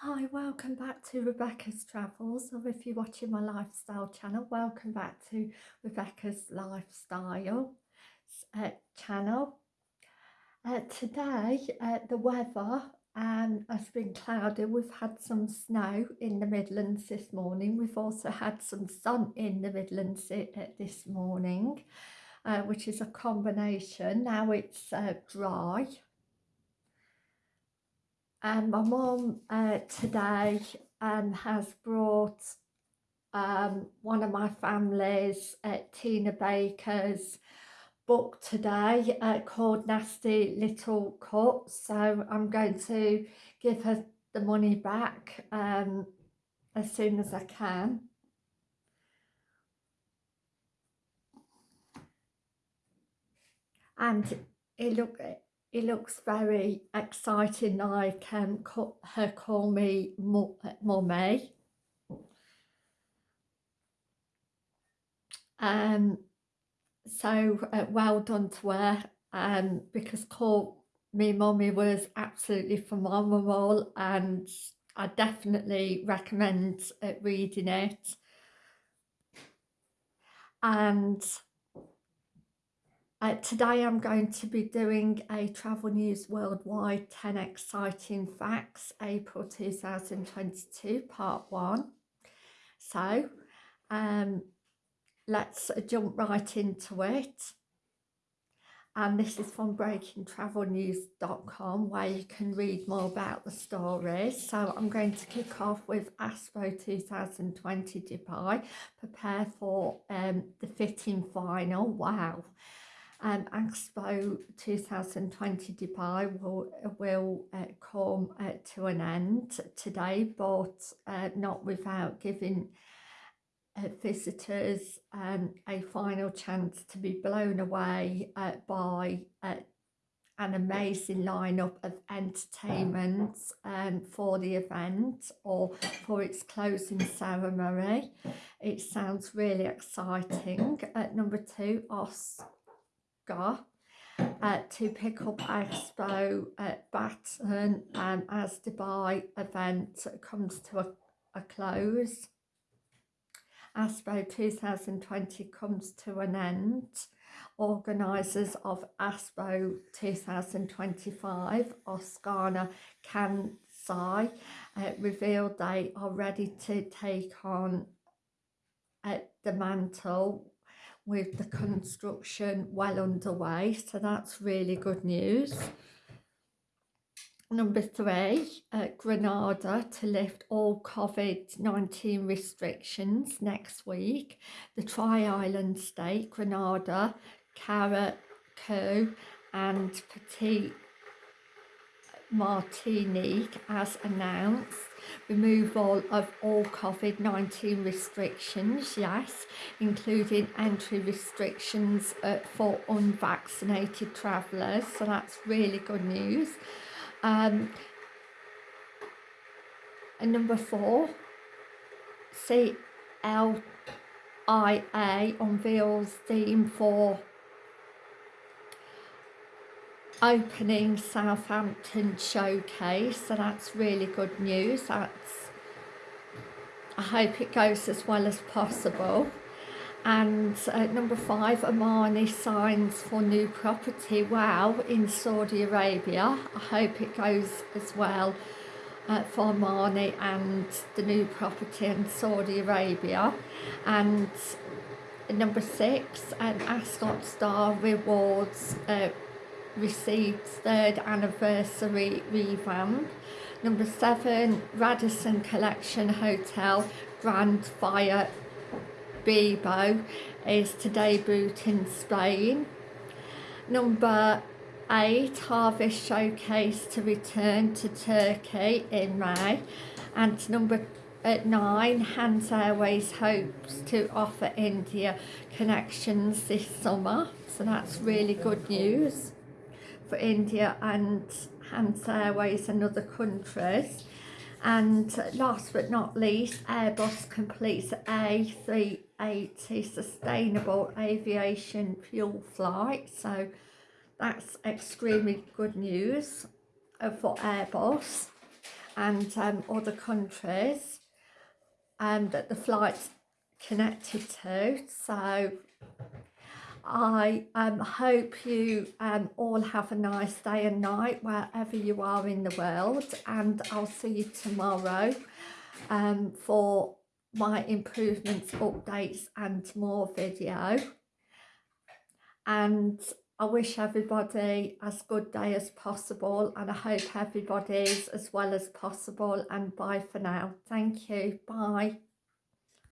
Hi, welcome back to Rebecca's Travels, or if you're watching my lifestyle channel, welcome back to Rebecca's Lifestyle uh, channel. Uh, today, uh, the weather um, has been cloudy. We've had some snow in the Midlands this morning. We've also had some sun in the Midlands uh, this morning, uh, which is a combination. Now it's uh, dry and my mum uh, today um, has brought um, one of my family's uh, Tina Baker's book today uh, called Nasty Little Cuts so I'm going to give her the money back um, as soon as I can. And it look it looks very exciting like um, her call me mummy. Um, so uh, well done to her um, because call me mummy was absolutely phenomenal and I definitely recommend uh, reading it. And uh, today I'm going to be doing a Travel News Worldwide 10 Exciting Facts April 2022 part 1. So um, let's jump right into it. And this is from breakingtravelnews.com where you can read more about the stories. So I'm going to kick off with Expo 2020 Dubai. Prepare for um, the fitting final. Wow um, Expo 2020 Dubai will, will uh, come uh, to an end today, but uh, not without giving uh, visitors um, a final chance to be blown away uh, by uh, an amazing lineup of entertainments um, for the event or for its closing ceremony. It sounds really exciting. At number two, Os uh, to pick up Expo at Baton um, as Dubai event comes to a, a close. ASPO 2020 comes to an end. Organisers of ASPO 2025, Osaka Kansai, uh, revealed they are ready to take on uh, the mantle with the construction well underway so that's really good news. Number three uh, Grenada to lift all COVID-19 restrictions next week the tri-island state Grenada Carriacou and Petite Martinique has announced removal of all COVID-19 restrictions, yes, including entry restrictions uh, for unvaccinated travellers, so that's really good news. Um, and number four, CLIA unveils theme for opening Southampton showcase so that's really good news. That's I hope it goes as well as possible. And uh, number five Armani signs for new property. Wow in Saudi Arabia. I hope it goes as well uh, for Armani and the new property in Saudi Arabia. And number six an Ascott Star rewards uh, received third anniversary revamp. Number seven, Radisson Collection Hotel Gran Via Bilbao is to debut in Spain. Number eight, Harvest Showcase to return to Turkey in May. And number at nine, Hans Airways hopes to offer India connections this summer. So that's really good news for India and Hans Airways and other countries. And last but not least, Airbus completes A380 sustainable aviation fuel flight. So that's extremely good news uh, for Airbus. and um, other countries um, that the flight's connected to. So I um, hope you um, all have a nice day and night wherever you are in the world and I'll see you tomorrow um, for my improvements, updates and more video. And I wish everybody as good day as possible and I hope everybody's as well as possible and bye for now. Thank you. Bye.